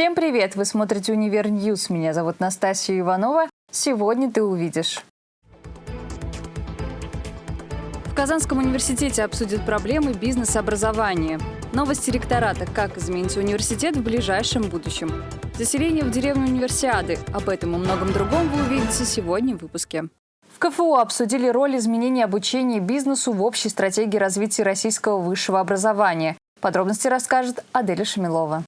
Всем привет! Вы смотрите «Univer News». Меня зовут Настасья Иванова. Сегодня ты увидишь. В Казанском университете обсудят проблемы бизнес-образования. Новости ректората «Как изменится университет в ближайшем будущем». Заселение в деревню Универсиады. Об этом и многом другом вы увидите сегодня в выпуске. В КФУ обсудили роль изменения обучения бизнесу в общей стратегии развития российского высшего образования. Подробности расскажет Аделя Шамилова.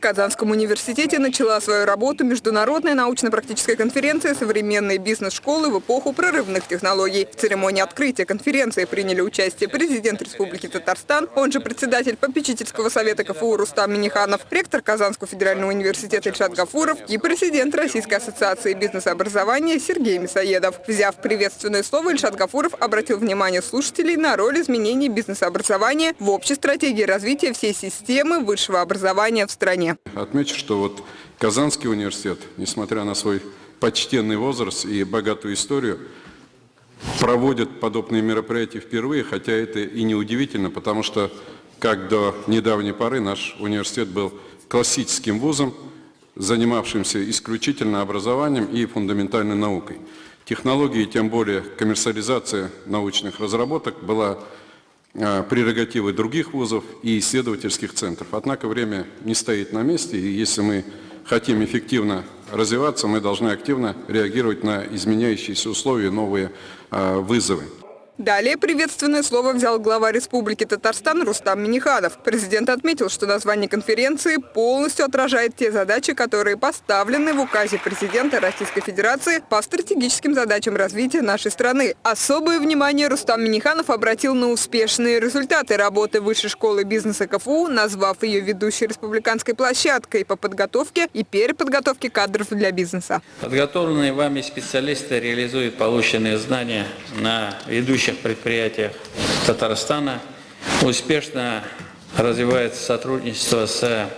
В Казанском университете начала свою работу Международная научно-практическая конференция «Современные бизнес-школы в эпоху прорывных технологий». В церемонии открытия конференции приняли участие президент Республики Татарстан, он же председатель попечительского совета КФУ Рустам Миниханов, ректор Казанского федерального университета Ильшат Гафуров и президент Российской ассоциации бизнес-образования Сергей Мясоедов. Взяв приветственное слово, Ильшат Гафуров обратил внимание слушателей на роль изменений бизнес-образования в общей стратегии развития всей системы высшего образования в стране. Отмечу, что вот Казанский университет, несмотря на свой почтенный возраст и богатую историю, проводит подобные мероприятия впервые, хотя это и не удивительно, потому что, как до недавней поры, наш университет был классическим вузом, занимавшимся исключительно образованием и фундаментальной наукой. Технологии, тем более коммерциализация научных разработок была прерогативы других вузов и исследовательских центров. Однако время не стоит на месте, и если мы хотим эффективно развиваться, мы должны активно реагировать на изменяющиеся условия, новые э, вызовы. Далее приветственное слово взял глава Республики Татарстан Рустам Миниханов. Президент отметил, что название конференции полностью отражает те задачи, которые поставлены в указе президента Российской Федерации по стратегическим задачам развития нашей страны. Особое внимание Рустам Миниханов обратил на успешные результаты работы Высшей школы бизнеса КФУ, назвав ее ведущей республиканской площадкой по подготовке и переподготовке кадров для бизнеса. Подготовленные вами специалисты реализуют полученные знания на ведущих ведущих предприятиях Татарстана. Успешно развивается сотрудничество с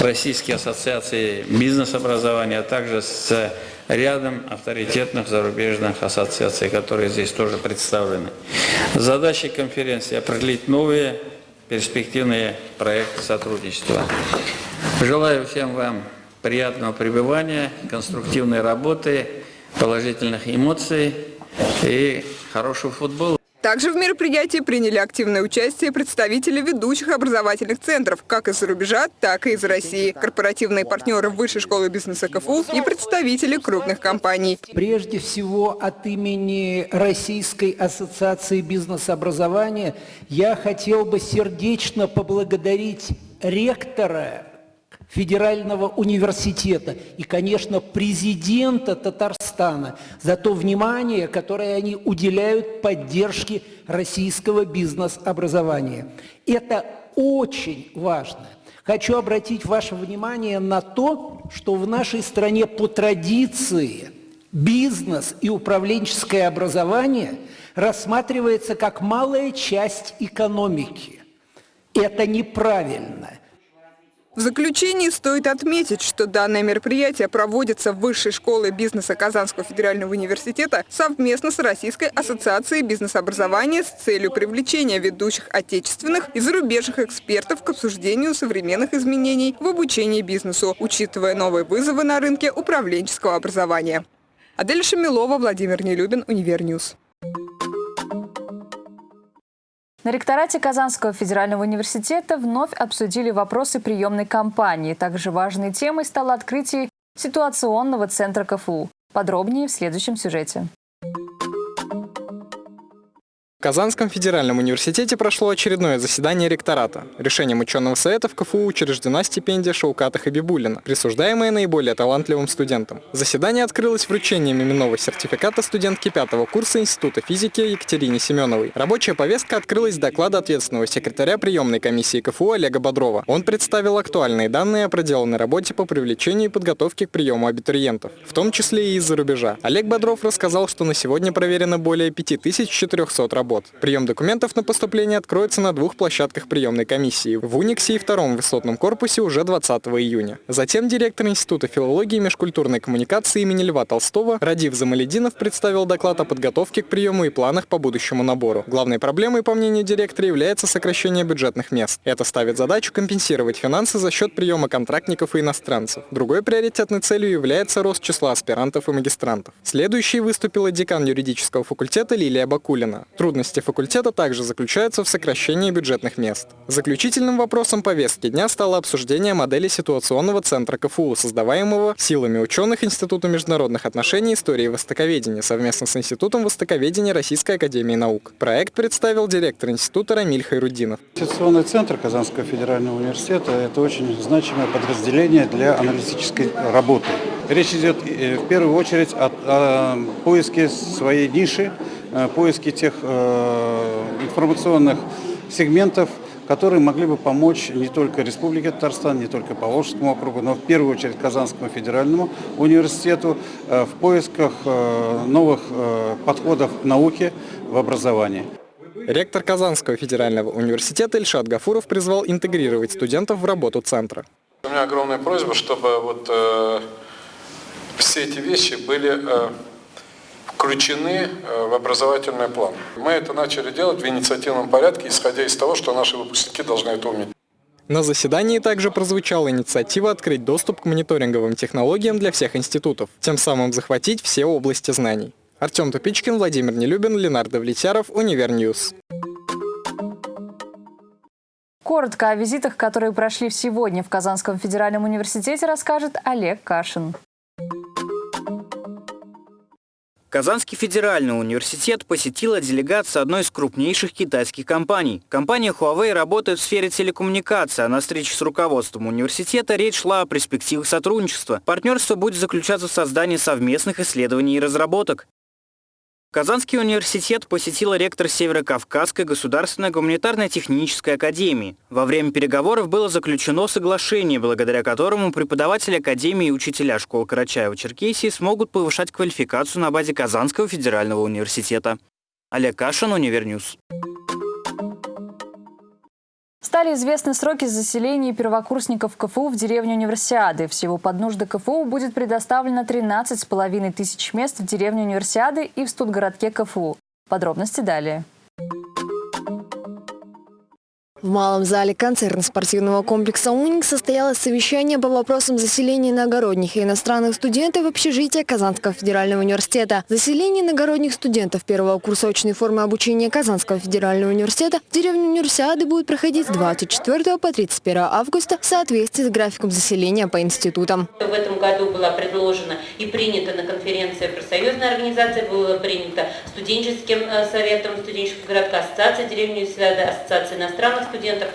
Российской ассоциацией бизнес-образования, а также с рядом авторитетных зарубежных ассоциаций, которые здесь тоже представлены. Задачей конференции – определить новые перспективные проекты сотрудничества. Желаю всем вам приятного пребывания, конструктивной работы, положительных эмоций и хорошего футбола. Также в мероприятии приняли активное участие представители ведущих образовательных центров, как из-за рубежа, так и из России, корпоративные партнеры Высшей школы бизнеса КФУ и представители крупных компаний. Прежде всего от имени Российской ассоциации бизнес-образования я хотел бы сердечно поблагодарить ректора Федерального университета и, конечно, президента Татарстана за то внимание, которое они уделяют поддержке российского бизнес-образования. Это очень важно. Хочу обратить ваше внимание на то, что в нашей стране по традиции бизнес и управленческое образование рассматривается как малая часть экономики. Это неправильно. В заключении стоит отметить, что данное мероприятие проводится в Высшей школе бизнеса Казанского федерального университета совместно с Российской ассоциацией бизнес-образования с целью привлечения ведущих отечественных и зарубежных экспертов к обсуждению современных изменений в обучении бизнесу, учитывая новые вызовы на рынке управленческого образования. Адель Шамилова, Владимир Нелюбин, Univer News. На ректорате Казанского федерального университета вновь обсудили вопросы приемной кампании. Также важной темой стало открытие ситуационного центра КФУ. Подробнее в следующем сюжете. Казанском федеральном университете прошло очередное заседание ректората. Решением ученого совета в КФУ учреждена стипендия Шауката Хабибулина, присуждаемая наиболее талантливым студентам. Заседание открылось вручением именного сертификата студентки пятого курса Института физики Екатерине Семеновой. Рабочая повестка открылась с доклада ответственного секретаря приемной комиссии КФУ Олега Бодрова. Он представил актуальные данные о проделанной работе по привлечению и подготовке к приему абитуриентов, в том числе и из-за рубежа. Олег Бодров рассказал, что на сегодня проверено более 5400 работ работ. Прием документов на поступление откроется на двух площадках приемной комиссии – в Униксе и втором высотном корпусе уже 20 июня. Затем директор Института филологии и межкультурной коммуникации имени Льва Толстого Радив Замалединов представил доклад о подготовке к приему и планах по будущему набору. Главной проблемой, по мнению директора, является сокращение бюджетных мест. Это ставит задачу компенсировать финансы за счет приема контрактников и иностранцев. Другой приоритетной целью является рост числа аспирантов и магистрантов. Следующей выступила декан юридического факультета Лилия Бакулина. Трудности факультета также заключаются в сокращении бюджетных мест. Заключительным вопросом повестки дня стало обсуждение модели ситуационного центра КФУ, создаваемого силами ученых Института международных отношений и истории востоковедения совместно с Институтом востоковедения Российской академии наук. Проект представил директор института Рамиль Хайрудинов. Ситуационный центр Казанского федерального университета – это очень значимое подразделение для аналитической работы. Речь идет э, в первую очередь о, поиске своей ниши, поиске тех э, информационных сегментов, которые могли бы помочь не только Республике Татарстан, не только Поволжскому округу, но в первую очередь Казанскому федеральному университету в поисках новых подходов к науке в образовании. Ректор Казанского федерального университета Ильшат Гафуров призвал интегрировать студентов в работу центра. У меня огромная просьба, чтобы вот э, все эти вещи были э, включены э, в образовательный план. Мы это начали делать в инициативном порядке, исходя из того, что наши выпускники должны это уметь. На заседании также прозвучала инициатива открыть доступ к мониторинговым технологиям для всех институтов, тем самым захватить все области знаний. Артем Тупичкин, Владимир Нелюбин, Ленардо Влетяров, Univer News. Коротко о визитах, которые прошли сегодня в Казанском федеральном университете, расскажет Олег Кашин. Казанский федеральный университет посетила делегация одной из крупнейших китайских компаний. Компания Huawei работает в сфере телекоммуникации, а на встрече с руководством университета речь шла о перспективах сотрудничества. Партнерство будет заключаться в создании совместных исследований и разработок. Казанский университет посетила ректор Северо-Кавказской государственной гуманитарной технической академии. Во время переговоров было заключено соглашение, благодаря которому преподаватели академии и учителя школ Карачаева-Черкесии смогут повышать квалификацию на базе Казанского федерального университета. Олег Кашин, Univer News. Стали известны сроки заселения первокурсников КФУ в деревню Универсиады. Всего под нужды КФУ будет предоставлено 13,5 тысяч мест в деревне Универсиады и в студгородке КФУ. Подробности далее. В малом зале концертно-спортивного комплекса «Уник» состоялось совещание по вопросам заселения иногородних и иностранных студентов в общежитие Казанского федерального университета. Заселение иногородних студентов первого курса очной формы обучения Казанского федерального университета в деревню Универсиады будет проходить с 24 по 31 августа в соответствии с графиком заселения по институтам. В этом году была предложена и принята на конференции профсоюзной организации, было принято студенческим э, советом студенческого городка, ассоциация деревни Универсиады, ассоциация иностранных студентов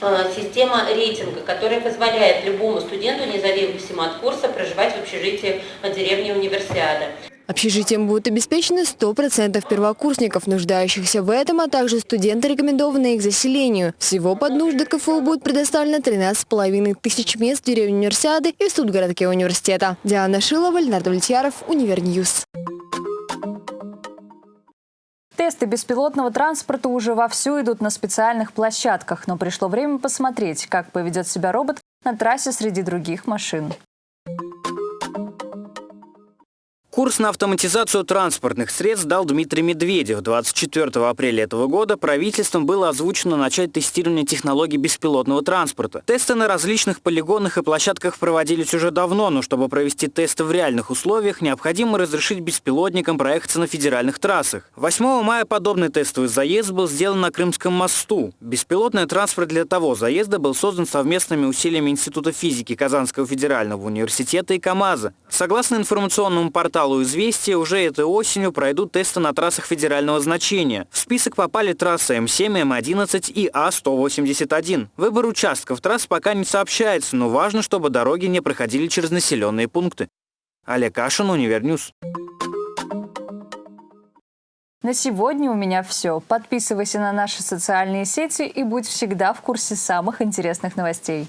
э, система рейтинга, которая позволяет любому студенту, независимо от курса, проживать в общежитии деревни Универсиада. Общежитием будут обеспечены 100% первокурсников, нуждающихся в этом, а также студенты, рекомендованные к заселению. Всего под нужды КФУ будет предоставлено 13,5 тысяч мест в деревне Универсиады и в студгородке университета. Диана Шилова, Леонард Влетьяров, Univer News. Тесты беспилотного транспорта уже вовсю идут на специальных площадках, но пришло время посмотреть, как поведет себя робот на трассе среди других машин. Курс на автоматизацию транспортных средств дал Дмитрий Медведев. 24 апреля этого года правительством было озвучено начать тестирование технологий беспилотного транспорта. Тесты на различных полигонах и площадках проводились уже давно, но чтобы провести тесты в реальных условиях, необходимо разрешить беспилотникам проехаться на федеральных трассах. 8 мая подобный тестовый заезд был сделан на Крымском мосту. Беспилотный транспорт для того заезда был создан совместными усилиями Института физики Казанского федерального университета и КАМАЗа. Согласно информационному порталу порталу «Известия» уже этой осенью пройдут тесты на трассах федерального значения. В список попали трассы М7, М11 и А181. Выбор участков трасс пока не сообщается, но важно, чтобы дороги не проходили через населенные пункты. Олег Кашин, Univer News. На сегодня у меня все. Подписывайся на наши социальные сети и будь всегда в курсе самых интересных новостей.